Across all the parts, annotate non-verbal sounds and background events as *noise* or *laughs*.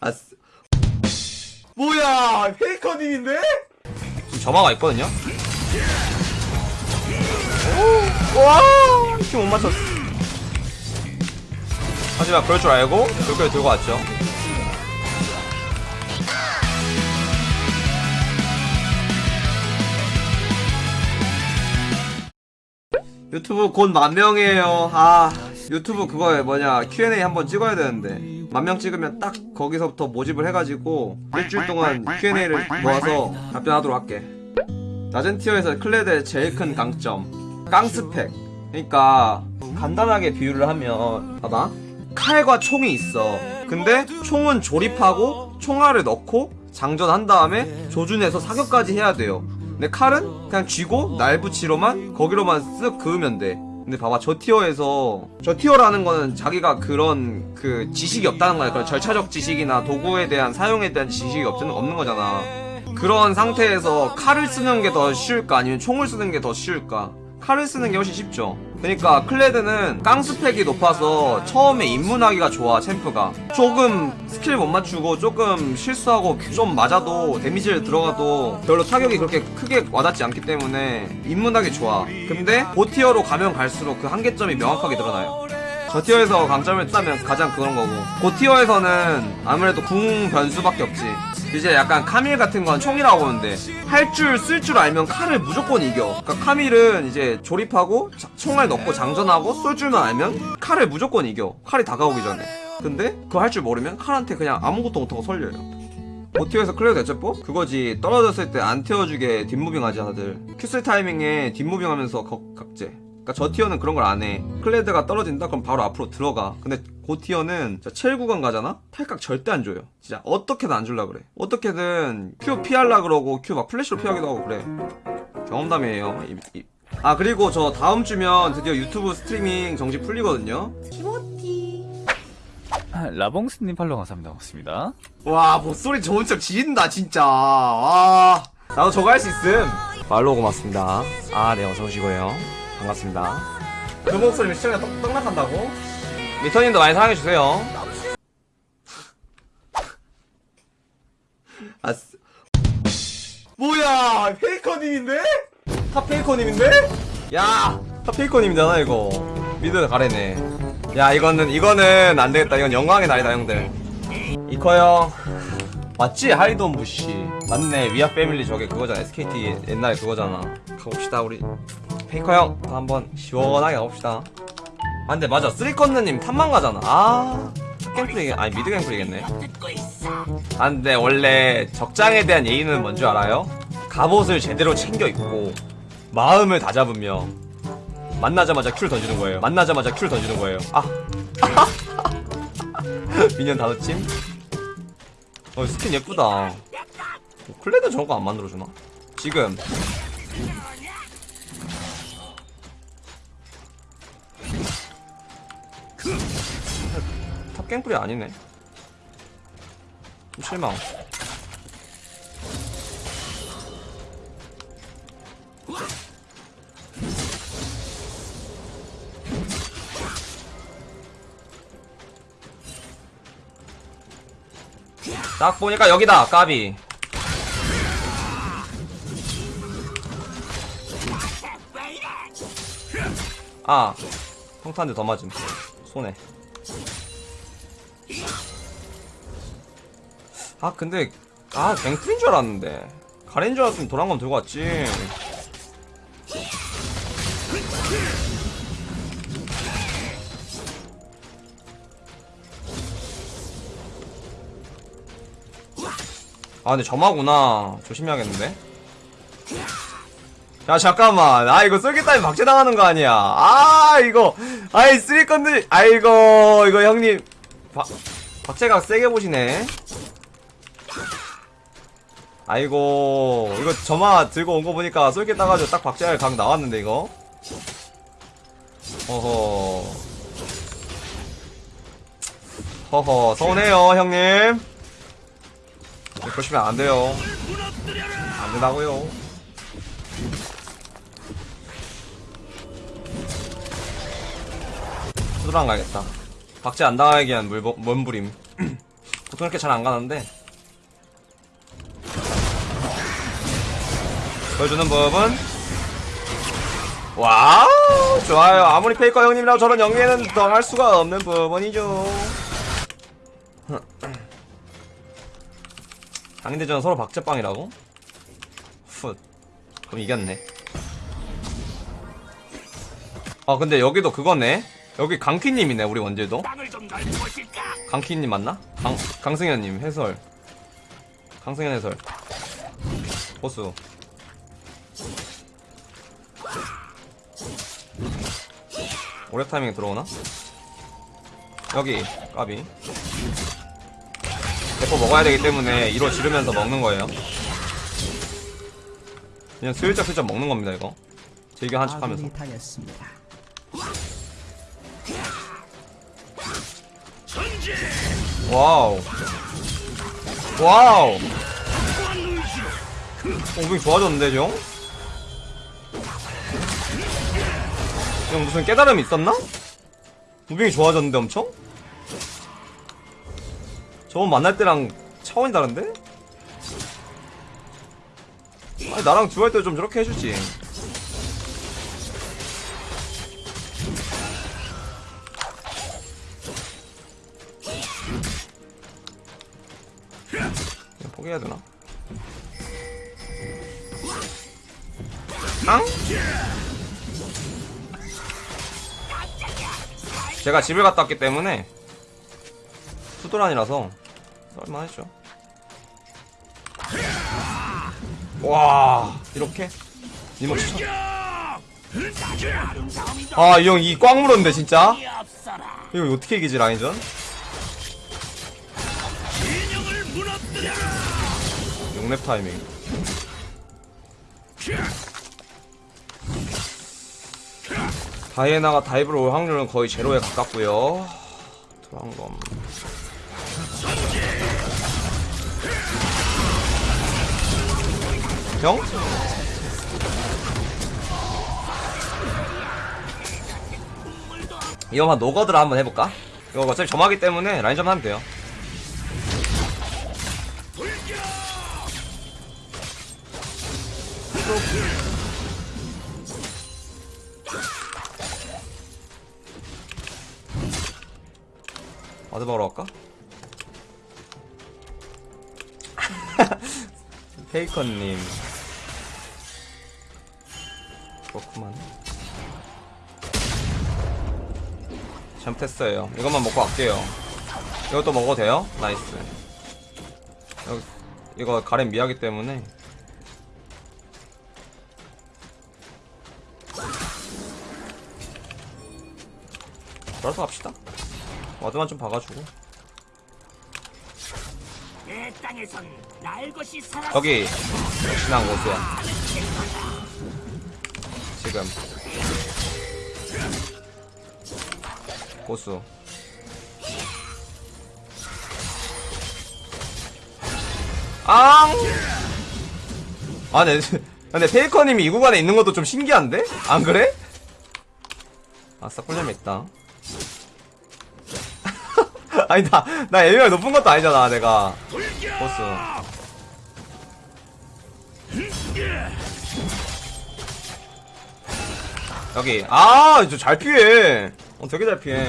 아, 쓰... 뭐야, 페이커님인데? 지금 점화가 있거든요? 오, 와, 키못 맞췄어. 하지만 그럴 줄 알고 여기까지 들고 왔죠. 유튜브 곧 만 명이에요. 아, 유튜브 그거 뭐냐, Q&A 한번 찍어야 되는데. 만 명 찍으면 딱 거기서부터 모집을 해가지고 일주일 동안 Q&A를 모아서 답변하도록 할게. 낮은 티어에서 클레드의 제일 큰 강점. 깡스펙. 그러니까 간단하게 비유를 하면 봐봐. 칼과 총이 있어. 근데 총은 조립하고 총알을 넣고 장전한 다음에 조준해서 사격까지 해야 돼요. 근데 칼은 그냥 쥐고 날붙이로만 거기로만 쓱 그으면 돼. 근데 봐봐 저 tier에서 저 tier라는 거는 자기가 그런 그 지식이 없다는 거야. 그런 절차적 지식이나 도구에 대한 사용에 대한 지식이 없는 없는 거잖아. 그런 상태에서 칼을 쓰는 게 더 쉬울까 아니면 총을 쓰는 게 더 쉬울까? 칼을 쓰는 게 훨씬 쉽죠. 그러니까 클레드는 깡스펙이 높아서 처음에 입문하기가 좋아 챔프가. 조금 스킬 못 맞추고 조금 실수하고 좀 맞아도 damage를 들어가도 별로 타격이 그렇게 크게 와닿지 않기 때문에 입문하기 좋아. 근데 고tier로 가면 갈수록 그 한계점이 명확하게 드러나요. 저 tier에서 강점을 든다면 가장 그런 거고 고tier에서는 아무래도 궁 변수밖에 없지 이제 약간 카밀 같은 건 총이라고 보는데 할 줄쓸줄 알면 칼을 무조건 이겨 그러니까 카밀은 이제 조립하고 자- 총알 넣고 장전하고 쏠 줄만 알면 칼을 무조건 이겨 칼이 다가오기 전에 근데 그거 할 줄 모르면 칼한테 그냥 아무것도 못하고 썰려요 고tier에서 클레드 대처법? 그거지 떨어졌을 때 안 태워주게 뒷moving 하지 다들 Q 쓸 타이밍에 뒷moving 하면서 각- 각제 그니까 저 tier는 그런 걸 안 해. 클레드가 떨어진다? 그럼 바로 앞으로 들어가. 근데 고 tier는 진짜 7 구간 가잖아? 탈각 절대 안 줘요. 진짜 어떻게든 안 줄라 그래. 어떻게든 Q 피할라 그러고 Q 막 플래시로 피하기도 하고 그래. 경험담이에요. 이- 이- 아 그리고 저 다음 주면 드디어 유튜브 스트리밍 정식 풀리거든요. 라봉스님 팔로우 감사합니다. 고맙습니다. 와 목소리 좋은 척 지린다 진짜. 와 나도 저거 할 수 있음. 말로 고맙습니다. 아네 어서 오시고요. 반갑습니다. 그 목소리면 시청자 떡, 떡락한다고? 미터님도 많이 사랑해주세요. 아, 쓰... 뭐야, 페이커님인데? top 페이커님인데? 야, top 페이커님이잖아, 이거. mid 가렌이네. 야, 이거는, 이거는 안 되겠다. 이건 영광의 날이다, 형들. 이커 형. 맞지? Hide on bush. 맞네. We are family 저게 그거잖아. SKT 옛날에 그거잖아. 가봅시다, 우리. 페이커 형. 한번 시원하게 가봅시다. 아, 근데 맞아. 쓰리컨느님 top만 가잖아. 아. 갱플이, 아니, mid 갱플이겠네. 아 근데 원래 적장에 대한 예의는 뭔 줄 알아요? 갑옷을 제대로 챙겨 입고 마음을 다잡으며 만나자마자 Q를 던지는 거예요 만나자마자 Q를 던지는 거예요 아 *laughs* minion 다섯 팀? 어 스킨 예쁘다 어, 클레드 저런 거안 만들어주나? 지금 탑갱플이 아니네. 좀 실망. 딱 보니까 여기다 까비. 아 평탄데 더 맞음. 손에 아 근데 아 갱플인 줄 알았는데. 가렌 줄 알았으면 도랑검 들고 왔지. 아 근데 점화구나. 조심해야겠는데. 야 잠깐만. 아 이거 쏠깃다면 박제당하는 거 아니야. 아 이거. 아이 쓰리건들. 아이고 이거 형님. 박 박제가 세게 보시네 아이고 이거 점화 들고 온 거 보니까 쏠깃 따가지고 딱 박제할 각 나왔는데 이거? 허허. 허허 서운해요 형님. 그러시면 안 돼요. 안 된다고요. 수도랑 가야겠다. 박제 안 당하게 위한 물범, 몸부림. 보통 이렇게 잘 안 가는데 보여주는 법은? 와우 좋아요. 아무리 페이커 형님이라고 저런 연기에는 당할 수가 없는 부분이죠. *clears throat* 상인대전 서로 박제빵이라고? 훗 그럼 이겼네. 아 근데 여기도 그거네. 여기 강퀴님이네 우리 원제도. 강퀴님 맞나? 강, 강승현님 해설. 강승현 해설. 보수 오래 타이밍 들어오나? 여기 까비 대포 먹어야 되기 때문에 1호 지르면서 먹는 거예요 그냥 슬쩍슬쩍 먹는 겁니다 이거 즐겨 한척 하면서 아군이 당했습니다. 와우. 와우. 오빙 좋아졌는데, 형? 형 무슨 깨달음이 있었나? moving이 좋아졌는데 엄청? 저번 만날 때랑 차원이 다른데? 아니 나랑 duo할 때 좀 저렇게 해주지 포기해야 되나? 앙? 제가 집을 갔다 왔기 때문에 수도란이라서 썰만했죠 와 이렇게? 아이 형 이 꽉 물었는데 진짜 이거 어떻게 이기지 라인전? 용랩 타이밍 다이애나가 다이브로 올 확률은 거의 제로에 가깝고요 도랑검 형? 이거만 노거드라 한번 해볼까? 이거 어차피 점하기 때문에 라인점 하면 돼요 먹으러 갈까? *laughs* 페이커님. 그렇구만. 잘못했어요. 이것만 먹고 갈게요. 이것도 먹어도 돼요? nice. 이거 가렌 mid이기 때문에. 돌아서 갑시다 와드만 좀 살아 여기 역시나 고수야 지금 고수 앙! 아, 네. *laughs* 근데 페이커님이 이 구간에 있는 것도 좀 신기한데? 안 그래? 아싸, 꿀잼 있다. *laughs* 아니, 나, 나 AP가 높은 것도 아니잖아, 내가. 보스. 여기. 아, 잘 피해. 어, 되게 잘 피해.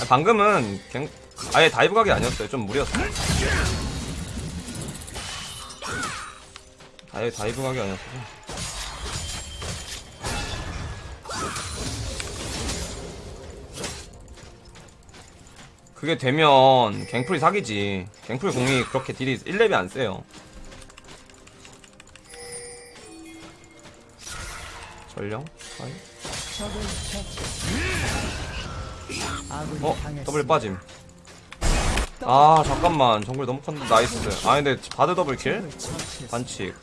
아, 방금은 gank, 아예 dive 각이 아니었어요. 좀 무리였어. 아예 dive 각이 아니었어. 그게 되면 갱플이 사기지. 갱플 궁이 그렇게 deal이 1렙이 안 세요. 전령? 아군이 어? 더블 빠짐. 아, 잠깐만. 정글 너무 컸는데 나이스. 아, 근데 바드 더블 킬? 처치했습니다. 반칙.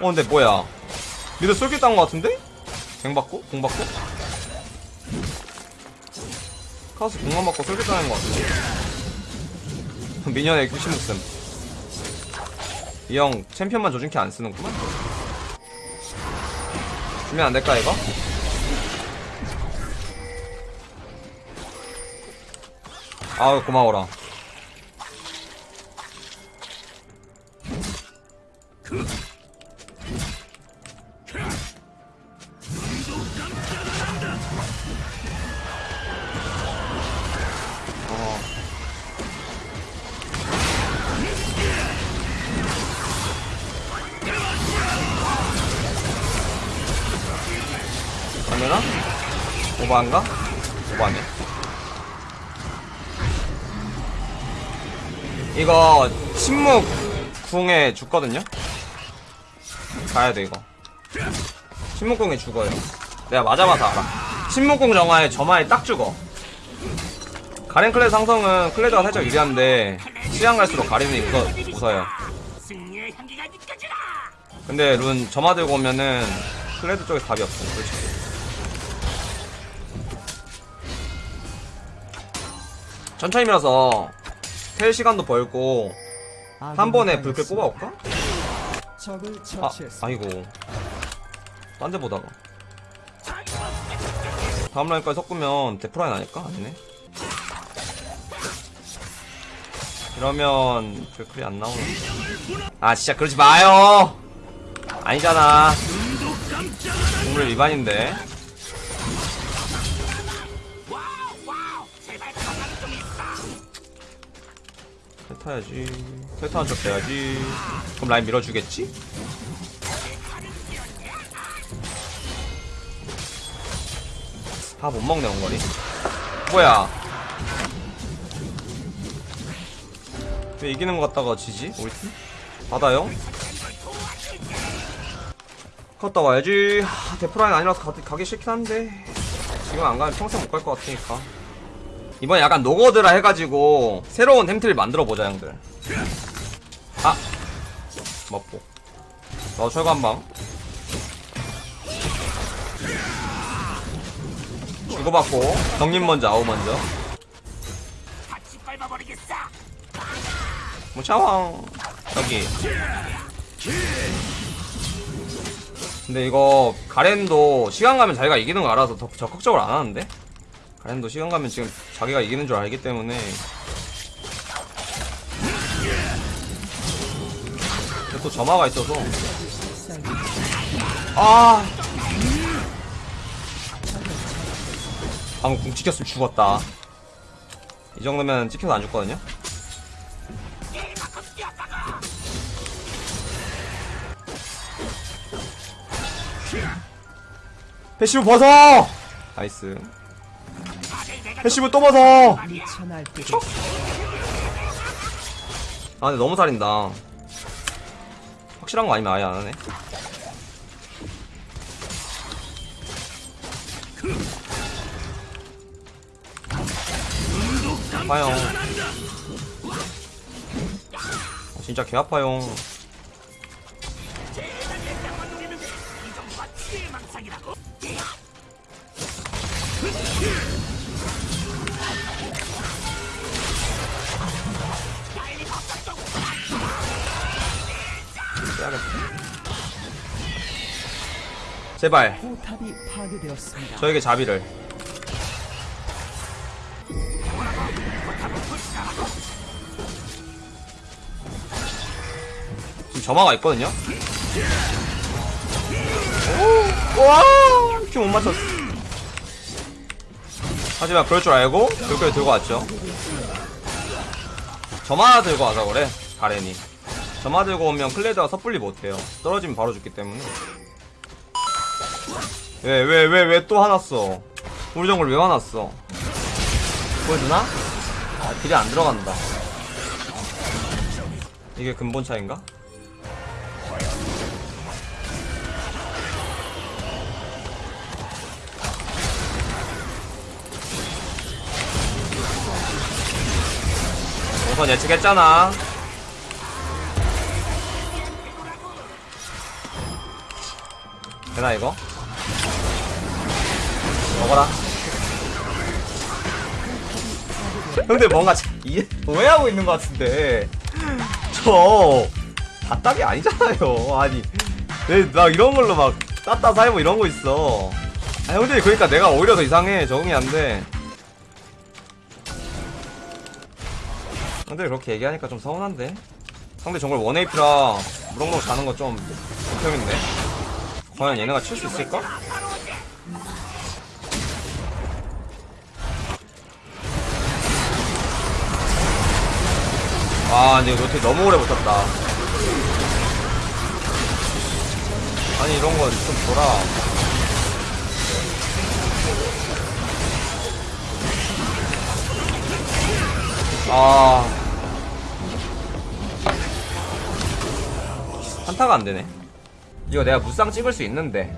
어, 근데 뭐야. 미드 쏠깃 딴거 같은데? 갱 받고? 공 받고? 카스 공감 맞고 설계당한 것 같아 *laughs* 미녀의 귀신 목숨. 이 형 챔피언만 조준키 안 쓰는구만. 주면 안 될까 이거? 아우 고마워라. 오버한가? 오버하네. 이거 침묵 궁에 죽거든요? 가야 돼 이거 침묵 궁에 죽어요 내가 맞아봐서 알아 침묵 궁 정화에 저마에 딱 죽어 가렌 클레드 상성은 클레드가 살짝 유리한데 시간 갈수록 가렌이 웃어, 웃어요. 근데 룬 점화 들고 오면은 클레드 쪽에 답이 없어 솔직히 천천히 밀어서 텔 시간도 벌고 한 번에 불길 뽑아올까? 아. 아이고. 딴 데 보다가. 다음 라인까지 섞으면 데프라인 아닐까? 아니네. 이러면 불클이 안 나오는 아 진짜 그러지 마요! 아니잖아. 동물 위반인데 타야지. 텔 타는 척 돼야지. 그럼 라인 밀어주겠지? 아못 먹네 원거리. 뭐야? 왜 이기는 것 같다가 지지? 우리 팀? 받아요? 갔다 와야지. 하, 데프라인 아니라서 가, 가기 싫긴 한데. 지금 안 가면 평생 못 갈 것 같으니까 이번에 약간 노거드라 해가지고 새로운 템트를 만들어보자 형들. 아! 먹고. 너 철거 한방 주고받고. 정님 먼저 아우 먼저. 뭐 샤왕. 여기. 근데 이거 가렌도 시간 가면 자기가 이기는 거 알아서 더 적극적으로 안 하는데 가렌도 시간 가면 지금 자기가 이기는 줄 알기 때문에. 또 점화가 있어서. 아! 방금 궁 찍혔으면 죽었다. 이 정도면 찍혀서 안 죽거든요? passive 벗어! nice. passive 또 날뛰고 아, 근데 너무 살인다. 확실한 거 아니면 아예 안 하네. 아파요. 아, 진짜 개 아파요. 제발. 저에게 자비를. 지금 점화가 있거든요? 오, 와! 큐못 맞췄어. 하지만 그럴 줄 알고, 그렇게 들고 왔죠. 점화 들고 와서 그래, 가렌이. 점화 들고 오면 클레드가 섣불리 못해요. 떨어지면 바로 죽기 때문에. 왜, 왜, 왜, 왜 또 화났어? 우리 정글 왜 화났어? 보여주나? 아, 딜이 안 들어간다. 이게 근본 차인가? 우선 예측했잖아. 되나 이거? 먹어라. 형들 뭔가 자- 이해 오해하고 있는 것 같은데 저 답답이 아니잖아요. 아니 왜나 이런 걸로 막 따따 살고 이런 거 있어. 아 형들이 그러니까 내가 오히려 더 이상해 적응이 안 돼. 근데 그렇게 얘기하니까 좀 서운한데 상대 정글 원AP라 무럭무럭 자라는 거 좀 불평인데 과연 얘네가 칠 수 있을까? 아 근데 이거 노트 너무 오래 붙었다 아니 이런 건좀 돌아 아 한타가 안 되네. 이거 내가 무쌍 찍을 수 있는데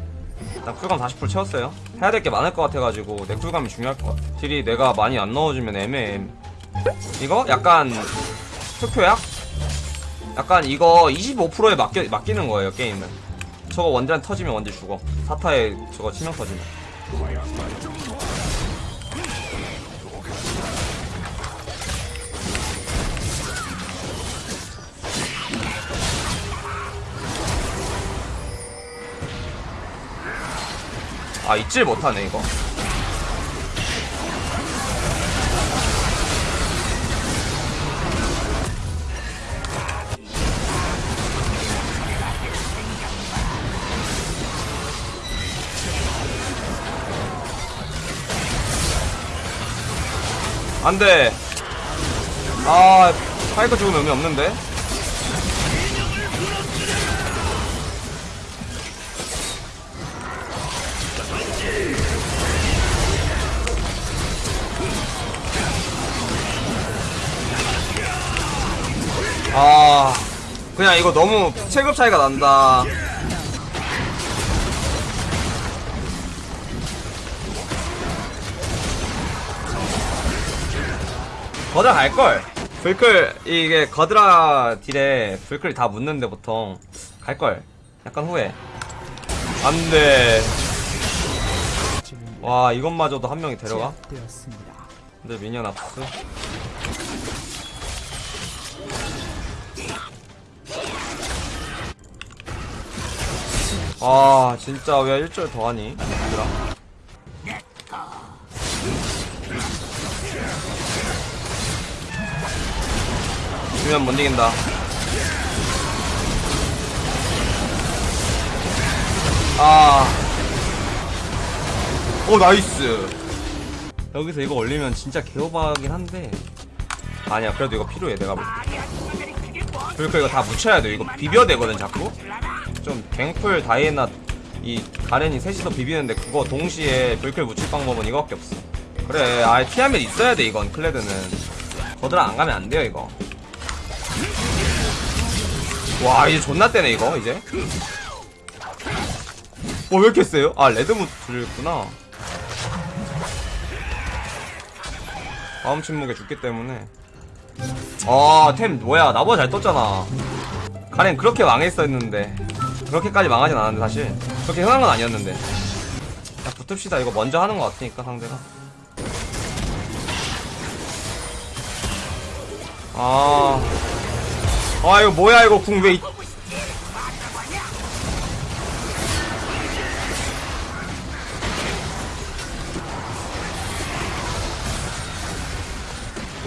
일단 쿨감 40% 채웠어요. 해야 될 게 많을 것 같아가지고 내 쿨감이 중요할 것 같아. 딜이 내가 많이 안 넣어주면 애매해. 이거 약간 투표약? 약간 이거 25%에 맡겨, 맡기는 거예요 게임은. 저거 원딜한 터지면 원딜 죽어. 사타에 저거 치명 터지면. 아 잊질 못하네 이거 안돼. 아 파이크 죽으면 의미 없는데? 아 그냥 이거 너무 체급 차이가 난다 거드라 갈걸. 불클 이게 거드라 딜에 불클 다 묻는데 보통 갈걸. 약간 후회. 안돼. 와 이것마저도 한 명이 데려가. 근데 미니언 압수 아 진짜 왜 1절 더하니? 얘들아 주면 못 이긴다. 아. 오 nice. 여기서 이거 올리면 진짜 개오바긴 한데. 아니야 그래도 이거 필요해 내가 볼 때. 그러니까 이거 다 묻혀야 돼. 이거 비벼야 되거든 자꾸. 좀 갱플 다이애나 이 가렌이 셋이서 비비는데 그거 동시에 블클 묻힐 방법은 이거밖에 없어. 그래 아예 티아맷 있어야 돼 이건 클레드는. 거드라 안 가면 안 돼요 이거 와 이제 존나 세네 이거 이제. 어왜 이렇게 세요? 아 레드무트구나. 다음 침묵에 죽기 때문에. 아템 뭐야? 나보다 잘 떴잖아. 가렌 그렇게 망했었는데. 그렇게까지 망하진 않았는데 사실. 그렇게 흔한 건 아니었는데. 자 붙읍시다. 이거 먼저 하는 것 같으니까 상대가. 아... 아 이거 뭐야 이거 궁왜 이... 궁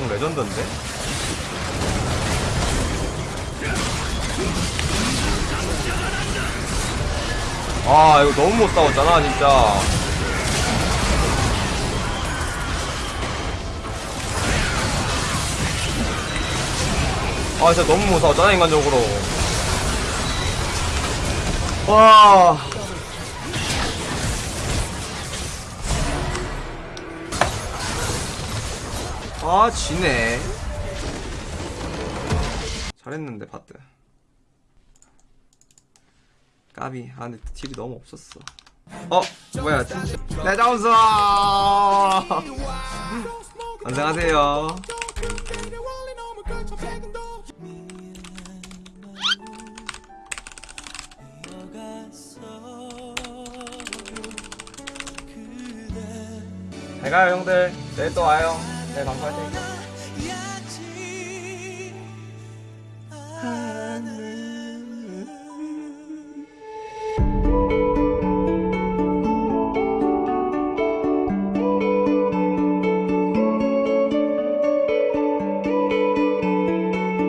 레전드인데? 아 이거 너무 못 싸웠잖아 진짜 아 진짜 너무 못 싸웠잖아 인간적으로. 와. 아 지네. 잘했는데 바트. 까비. 아 근데 딜이 너무 없었어. 어 뭐야. 내 점수 *laughs* 안녕하세요 잘 가요 형들. 내일 또 와요. 내일 방송할 테니까